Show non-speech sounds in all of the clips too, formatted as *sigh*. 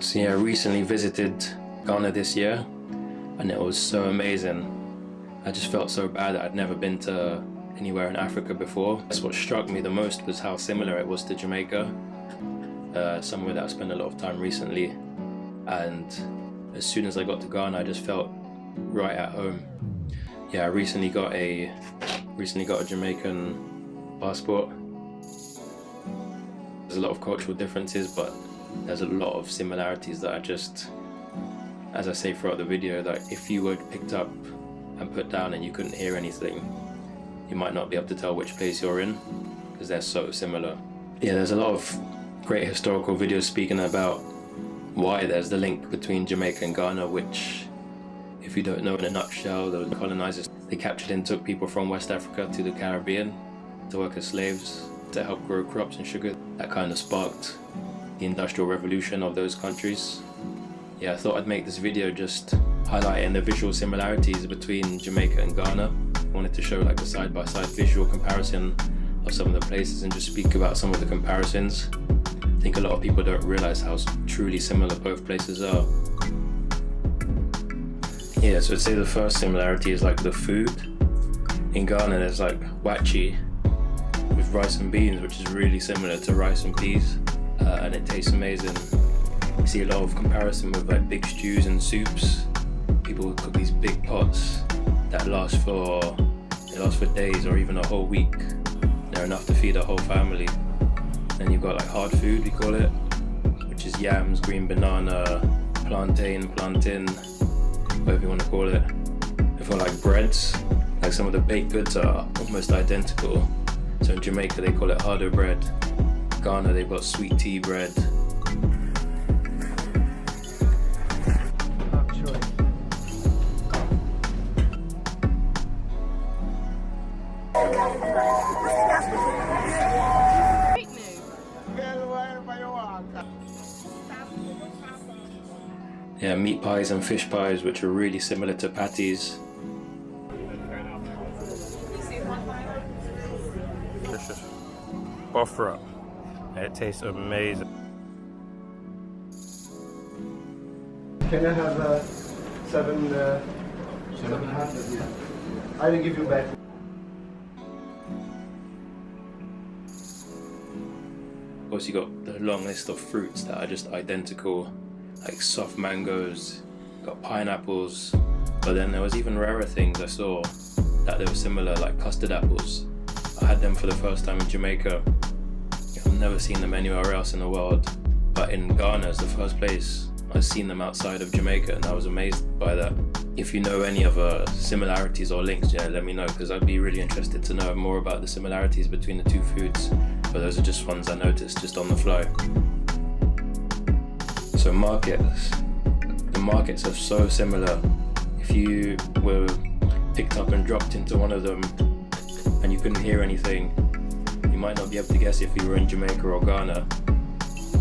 So yeah, I recently visited Ghana this year and it was so amazing. I just felt so bad that I'd never been to anywhere in Africa before. That's what struck me the most was how similar it was to Jamaica, uh, somewhere that I spent a lot of time recently. And as soon as I got to Ghana, I just felt right at home. Yeah, I recently got a recently got a Jamaican passport. There's a lot of cultural differences, but there's a lot of similarities that are just, as I say throughout the video, that if you were picked up and put down and you couldn't hear anything, you might not be able to tell which place you're in because they're so similar. Yeah, there's a lot of great historical videos speaking about why there's the link between Jamaica and Ghana, which, if you don't know in a nutshell, the colonizers, they captured and took people from West Africa to the Caribbean to work as slaves to help grow crops and sugar. That kind of sparked the industrial revolution of those countries. Yeah, I thought I'd make this video just highlighting the visual similarities between Jamaica and Ghana. I wanted to show like a side-by-side -side visual comparison of some of the places and just speak about some of the comparisons. I think a lot of people don't realize how truly similar both places are. Yeah, so I'd say the first similarity is like the food. In Ghana there's like waakye with rice and beans which is really similar to rice and peas uh, and it tastes amazing. You see a lot of comparison with like big stews and soups. People cook these big pots that last for they last for days or even a whole week. They're enough to feed a whole family. Then you've got like hard food, we call it, which is yams, green banana, plantain, plantain, whatever you want to call it. If got like breads, like some of the baked goods are almost identical. So in Jamaica they call it hardo bread. Ghana they've got sweet tea bread. Yeah, meat pies and fish pies which are really similar to patties. Buffer it tastes amazing. Can I have uh, seven, uh, seven and a half? I will give you back. Of course, you got the long list of fruits that are just identical, like soft mangoes, got pineapples, but then there was even rarer things I saw that they were similar, like custard apples. I had them for the first time in Jamaica I've never seen them anywhere else in the world. But in Ghana is the first place I've seen them outside of Jamaica and I was amazed by that. If you know any other similarities or links, yeah, let me know because I'd be really interested to know more about the similarities between the two foods. But those are just ones I noticed just on the fly. So markets. The markets are so similar. If you were picked up and dropped into one of them and you couldn't hear anything, you might not be able to guess if you were in Jamaica or Ghana.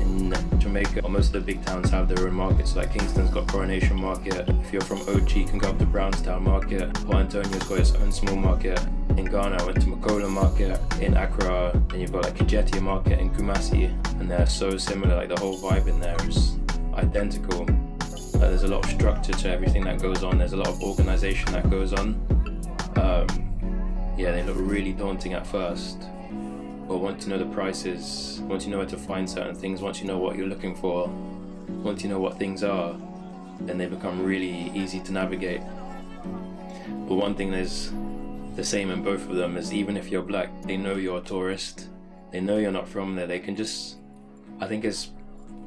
In Jamaica, most of the big towns have their own markets, like Kingston's got Coronation Market. If you're from OG, you can go up to Brownstown Market. Port Antonio's got its own small market. In Ghana, I went to Makola Market. In Accra, then you've got like Kejetia Market in Kumasi. And they're so similar, like the whole vibe in there is identical. Like, there's a lot of structure to everything that goes on. There's a lot of organization that goes on. Um, yeah, they look really daunting at first but once you know the prices, once you know where to find certain things, once you know what you're looking for, once you know what things are, then they become really easy to navigate. But one thing that's the same in both of them is even if you're black, they know you're a tourist, they know you're not from there, they can just, I think it's,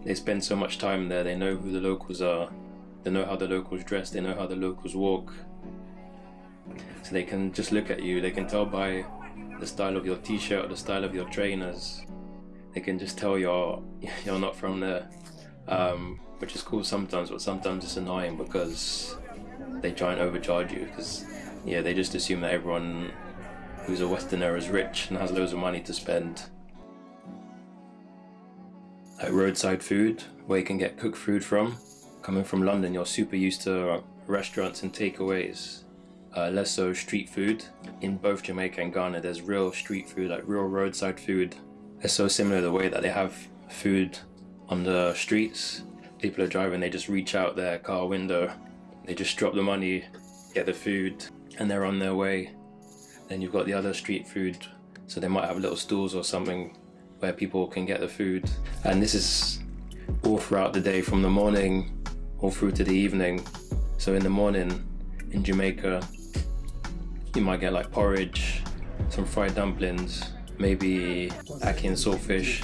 they spend so much time there, they know who the locals are, they know how the locals dress, they know how the locals walk. So they can just look at you, they can tell by the style of your t-shirt or the style of your trainers. They can just tell you're *laughs* you're not from there. Um, which is cool sometimes but sometimes it's annoying because they try and overcharge you because yeah they just assume that everyone who's a westerner is rich and has loads of money to spend. Like roadside food where you can get cooked food from. Coming from London you're super used to restaurants and takeaways uh, less so street food. In both Jamaica and Ghana, there's real street food, like real roadside food. It's so similar the way that they have food on the streets people are driving, they just reach out their car window, they just drop the money, get the food, and they're on their way. Then you've got the other street food, so they might have little stools or something where people can get the food. And this is all throughout the day, from the morning all through to the evening. So in the morning in Jamaica, you might get like porridge, some fried dumplings, maybe ackee and saltfish.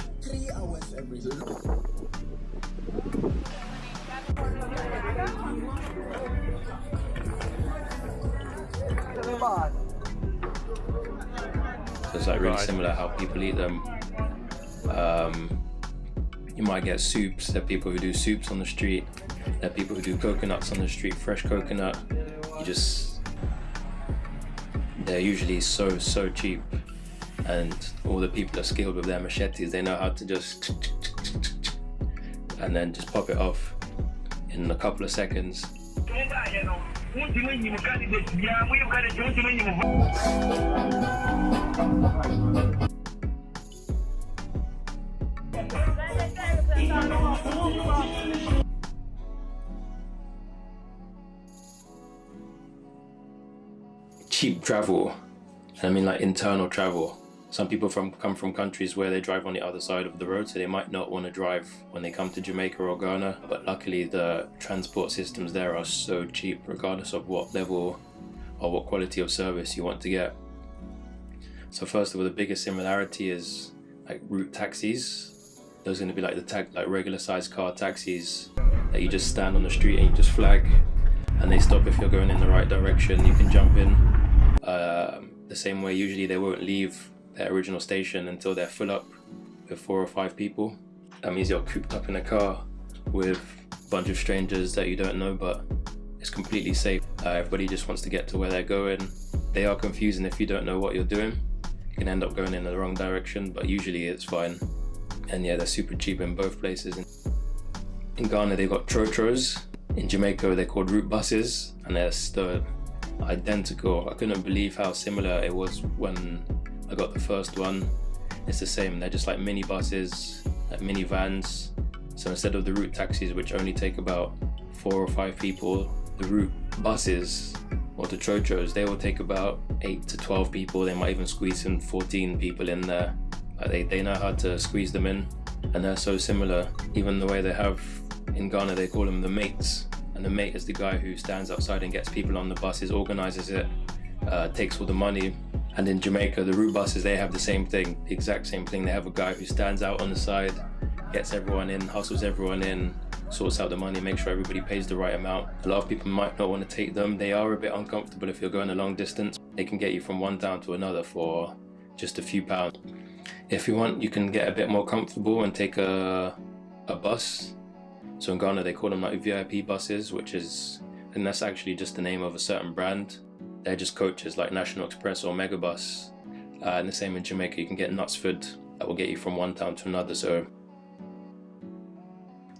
So it's like really similar how people eat them. Um, you might get soups. There are people who do soups on the street. There are people who do coconuts on the street, fresh coconut. You just they're usually so so cheap, and all the people are skilled with their machetes. They know how to just and then just pop it off in a couple of seconds. *laughs* cheap travel. I mean like internal travel. Some people from come from countries where they drive on the other side of the road, so they might not want to drive when they come to Jamaica or Ghana. But luckily, the transport systems there are so cheap, regardless of what level or what quality of service you want to get. So first of all, the biggest similarity is like route taxis. Those are going to be like the tag, like regular sized car taxis that you just stand on the street and you just flag, and they stop if you're going in the right direction. You can jump in. Um, the same way, usually they won't leave their original station until they're full up with four or five people. That means you're cooped up in a car with a bunch of strangers that you don't know, but it's completely safe. Uh, everybody just wants to get to where they're going. They are confusing if you don't know what you're doing. You can end up going in the wrong direction, but usually it's fine. And yeah, they're super cheap in both places. In Ghana, they've got trotros. In Jamaica, they're called route buses, and they're still identical. I couldn't believe how similar it was when I got the first one. It's the same. They're just like mini buses, like mini vans. So instead of the route taxis, which only take about four or five people, the route buses or the trotros, they will take about eight to 12 people. They might even squeeze in 14 people in there. Like they, they know how to squeeze them in and they're so similar. Even the way they have in Ghana, they call them the mates. And the mate is the guy who stands outside and gets people on the buses, organizes it, uh, takes all the money. And in Jamaica, the route buses, they have the same thing, the exact same thing. They have a guy who stands out on the side, gets everyone in, hustles everyone in, sorts out the money, makes sure everybody pays the right amount. A lot of people might not want to take them. They are a bit uncomfortable if you're going a long distance. They can get you from one town to another for just a few pounds. If you want, you can get a bit more comfortable and take a, a bus. So in Ghana, they call them like VIP buses, which is, and that's actually just the name of a certain brand. They're just coaches like National Express or Megabus. Uh, and the same in Jamaica, you can get Knutsford that will get you from one town to another. So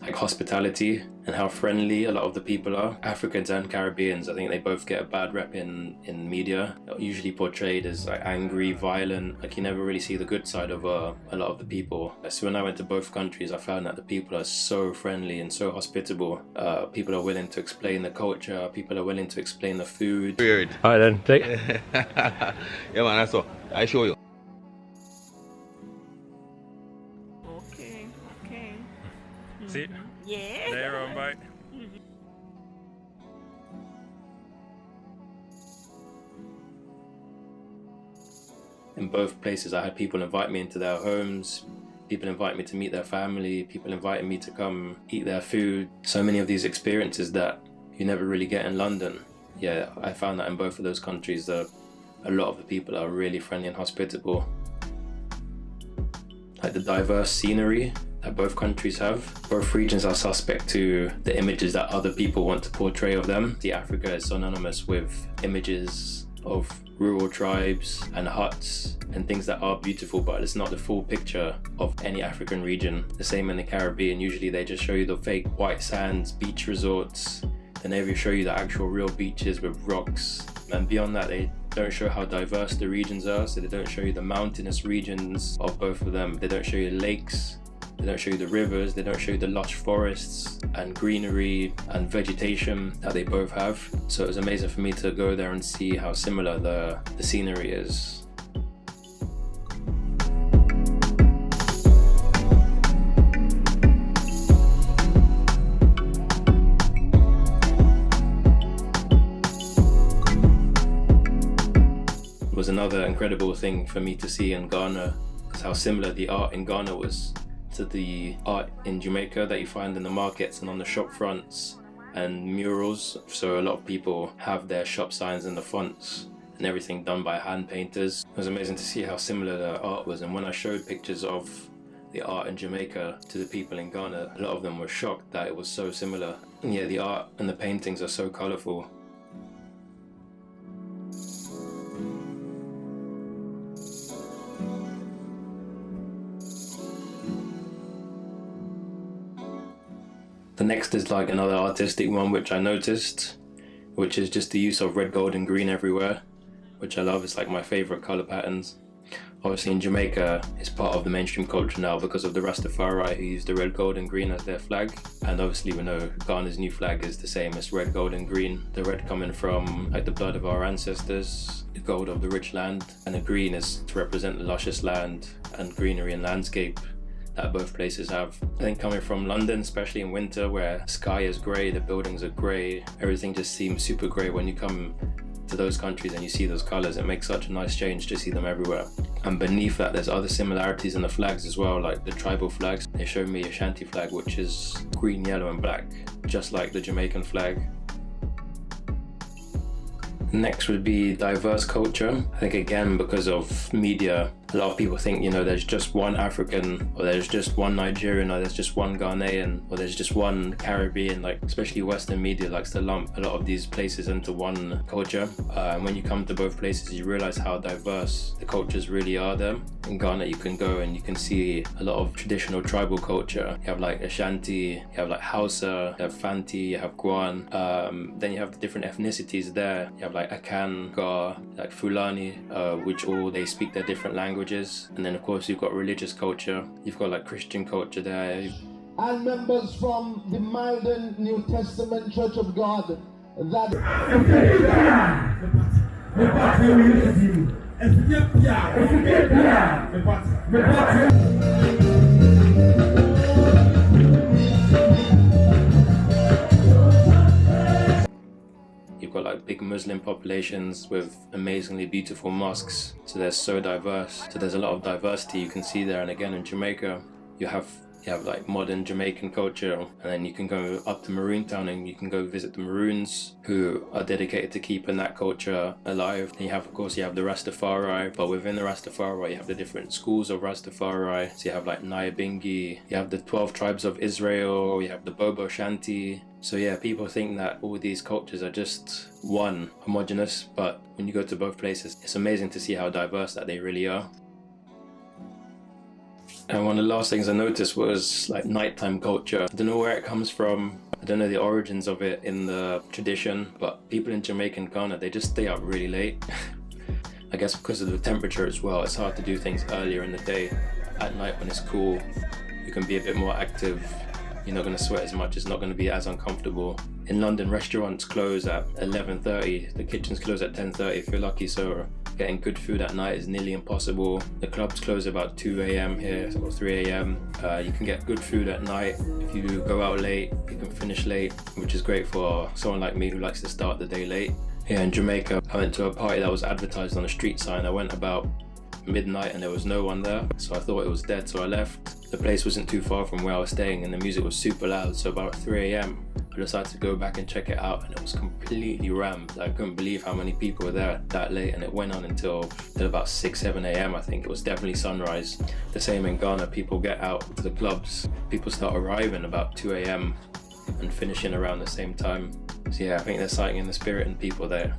like hospitality and how friendly a lot of the people are. Africans and Caribbeans, I think they both get a bad rep in, in media. They're usually portrayed as like angry, violent, like you never really see the good side of uh, a lot of the people. So when I went to both countries, I found that the people are so friendly and so hospitable. Uh, people are willing to explain the culture, people are willing to explain the food. Weird. All right then, take *laughs* yeah, man, that's all. I show you. Okay, okay. See, in both places I had people invite me into their homes people invite me to meet their family people invited me to come eat their food so many of these experiences that you never really get in London yeah I found that in both of those countries that a lot of the people are really friendly and hospitable like the diverse scenery that both countries have. Both regions are suspect to the images that other people want to portray of them. The Africa is synonymous with images of rural tribes and huts and things that are beautiful but it's not the full picture of any African region. The same in the Caribbean, usually they just show you the fake white sands, beach resorts, they never show you the actual real beaches with rocks. And beyond that they don't show how diverse the regions are. So they don't show you the mountainous regions of both of them. They don't show you lakes They don't show you the rivers, they don't show you the lush forests and greenery and vegetation that they both have. So it was amazing for me to go there and see how similar the, the scenery is. was another incredible thing for me to see in Ghana is how similar the art in Ghana was to the art in Jamaica that you find in the markets and on the shop fronts and murals. So a lot of people have their shop signs in the fonts and everything done by hand painters. It was amazing to see how similar the art was and when I showed pictures of the art in Jamaica to the people in Ghana, a lot of them were shocked that it was so similar. And yeah, the art and the paintings are so colourful The next is like another artistic one which I noticed, which is just the use of red, gold and green everywhere, which I love. It's like my favorite color patterns. Obviously in Jamaica, it's part of the mainstream culture now because of the Rastafari who use the red, gold and green as their flag. And obviously we know Ghana's new flag is the same as red, gold and green. The red coming from like the blood of our ancestors, the gold of the rich land, and the green is to represent the luscious land and greenery and landscape that both places have. I think coming from London, especially in winter where sky is grey, the buildings are grey, everything just seems super grey when you come to those countries and you see those colours, it makes such a nice change to see them everywhere. And beneath that there's other similarities in the flags as well, like the tribal flags. They showed me a Ashanti flag which is green, yellow and black, just like the Jamaican flag. Next would be diverse culture. I think again because of media a lot of people think you know there's just one African or there's just one Nigerian or there's just one Ghanaian or there's just one Caribbean like especially Western media likes to lump a lot of these places into one culture. Uh, and when you come to both places you realize how diverse the cultures really are there. In Ghana you can go and you can see a lot of traditional tribal culture. You have like Ashanti you have like Hausa you have Fanti you have Guan um, then you have the different ethnicities there. You have like Akan Ga like Fulani uh, which all they speak their different languages languages and then of course you've got religious culture. You've got like christian culture there. And members from the Malden New Testament Church of God that You've got like big Muslim populations with amazingly beautiful mosques. So they're so diverse. So there's a lot of diversity you can see there. And again, in Jamaica, you have you have like modern Jamaican culture and then you can go up to Maroon Town and you can go visit the Maroons who are dedicated to keeping that culture alive. And you have of course you have the Rastafari but within the Rastafari you have the different schools of Rastafari. So you have like Nyabingi, you have the 12 tribes of Israel, you have the Bobo Shanti. So yeah, people think that all these cultures are just one, homogenous, but when you go to both places, it's amazing to see how diverse that they really are. And one of the last things I noticed was like nighttime culture. I don't know where it comes from. I don't know the origins of it in the tradition, but people in Jamaica and Ghana, they just stay up really late. *laughs* I guess because of the temperature as well, it's hard to do things earlier in the day. At night when it's cool, you can be a bit more active. You're not going to sweat as much, it's not going to be as uncomfortable. In London, restaurants close at 11.30, the kitchens close at 10.30 if you're lucky, so Getting good food at night is nearly impossible. The clubs close about 2 a.m. here or 3 a.m. Uh, you can get good food at night. If you go out late, you can finish late, which is great for someone like me who likes to start the day late. Here in Jamaica, I went to a party that was advertised on a street sign. I went about midnight and there was no one there, so I thought it was dead, so I left. The place wasn't too far from where I was staying and the music was super loud, so about 3 a.m. I decided to go back and check it out and it was completely rammed. I couldn't believe how many people were there that late and it went on until, until about 6, 7 a.m. I think. It was definitely sunrise. The same in Ghana, people get out to the clubs. People start arriving about 2 a.m. and finishing around the same time. So yeah, I think there's something in the spirit and people there.